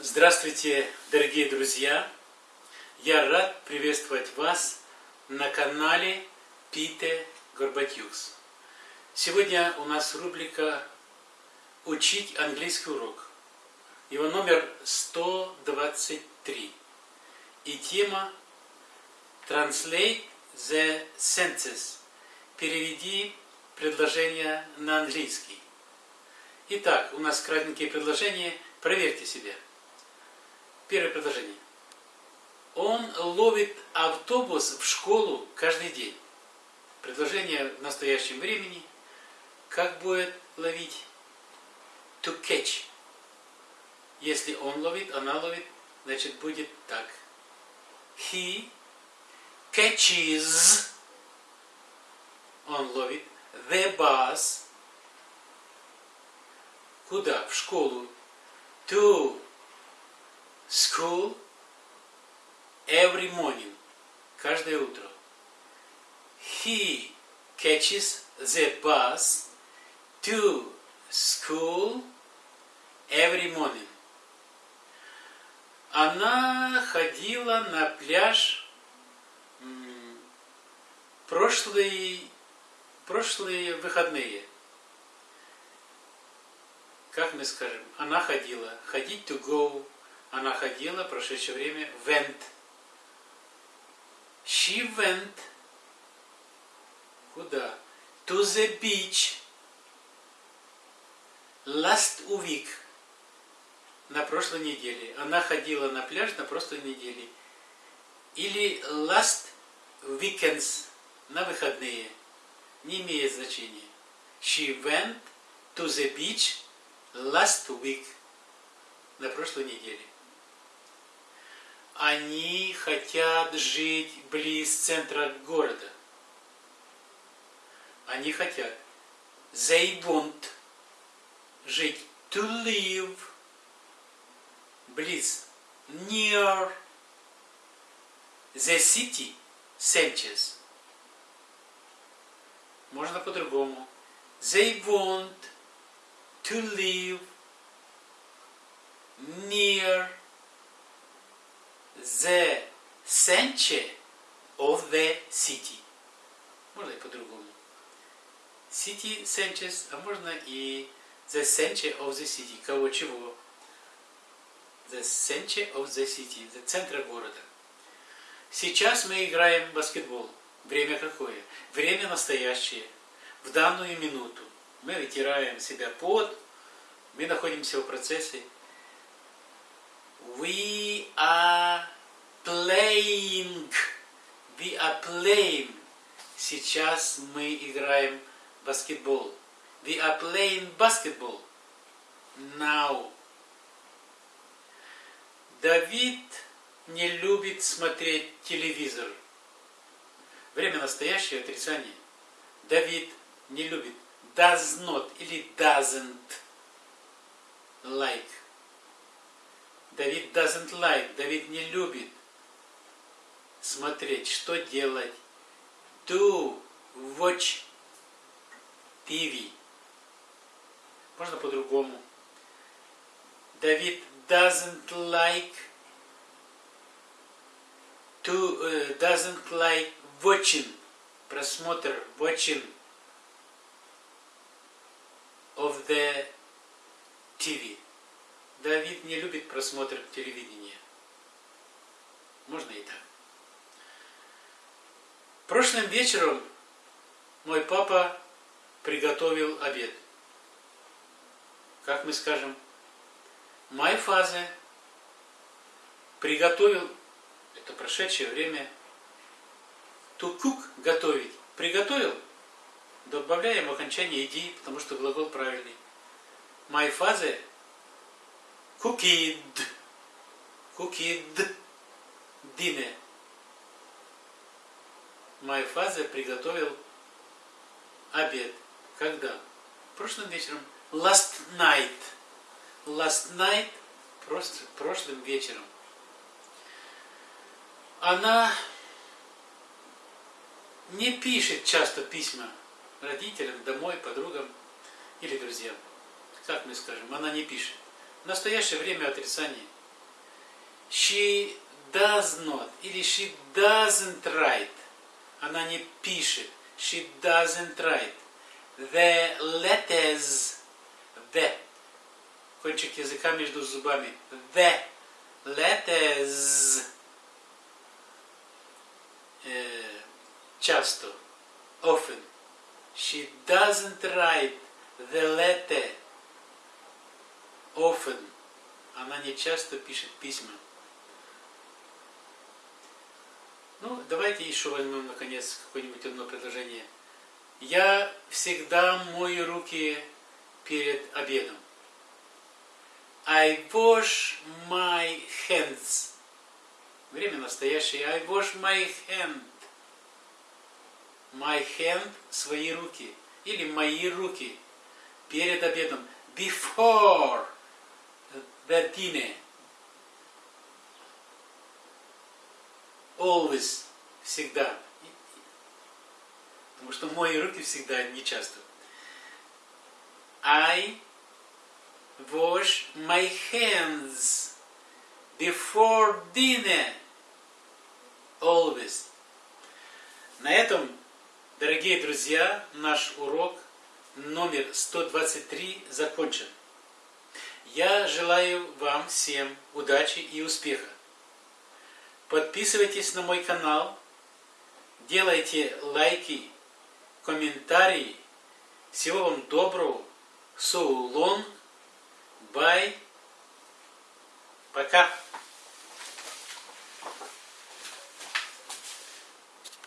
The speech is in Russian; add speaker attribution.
Speaker 1: Здравствуйте, дорогие друзья! Я рад приветствовать вас на канале Пите Горбатюкс. Сегодня у нас рубрика «Учить английский урок». Его номер 123. И тема Translate the sentences. Переведи предложение на английский. Итак, у нас кратенькие предложения. Проверьте себя. Первое предложение. Он ловит автобус в школу каждый день. Предложение в настоящем времени. Как будет ловить? To catch. Если он ловит, она ловит, значит будет так. He catches. Он ловит. The bus. Куда? В школу. To school every morning. Каждое утро. He catches the bus to school every morning. Она ходила на пляж прошлые, прошлые выходные. Как мы скажем? Она ходила. Ходить to go. Она ходила, прошедшее время, went. She went. Куда? To the beach. Last week. На прошлой неделе. Она ходила на пляж на прошлой неделе. Или last weekends. На выходные. Не имеет значения. She went to the beach last week. На прошлой неделе. Они хотят жить близ центра города. Они хотят. They want жить. To live. Близ. Near. The city. Sanchez. Можно по-другому. They want to live near the center of the city. Можно и по-другому. City centers, а можно и the center of the city. Кого чего? The center of the city. The центр города. Сейчас мы играем в баскетбол. Время какое? Время настоящее. В данную минуту. Мы вытираем себя под, мы находимся в процессе. We are playing. We are playing. Сейчас мы играем в баскетбол. We are playing basketball. Now. Давид не любит смотреть телевизор. Время настоящее отрицание. Давид не любит. Does not или doesn't like. Давид doesn't like. Давид не любит смотреть. Что делать? To watch TV. Можно по-другому. Давид doesn't like to uh, doesn't like watching просмотр watching of the TV. Давид не любит просмотр телевидения. Можно и так. Прошлым вечером мой папа приготовил обед. Как мы скажем, my father приготовил, это прошедшее время, cook, готовить. Приготовил, добавляем окончание иди, потому что глагол правильный. My cooked dinner. My father приготовил обед. Когда? Прошлым вечером. Last night. Last night, просто прошлым вечером. Она не пишет часто письма родителям, домой, подругам или друзьям. Как мы скажем, она не пишет. В настоящее время отрицание. She does not или she doesn't write. Она не пишет. She doesn't write. The letters. The. Кончик языка между зубами. The letters. Э, часто. Often. She doesn't write the letter. Often. Она не часто пишет письма. Ну, давайте еще возьмем, наконец, какое-нибудь одно предложение. Я всегда мою руки перед обедом. I wash my hands. Время настоящее. I wash my hand. My hand – свои руки. Или мои руки перед обедом. Before the dinner. Always. Всегда. Потому что мои руки всегда не часто. I wash my hands before dinner. Always. На этом, дорогие друзья, наш урок номер 123 закончен. Я желаю вам всем удачи и успеха. Подписывайтесь на мой канал, делайте лайки, комментарии. Всего вам доброго. So long. Bye. Пока.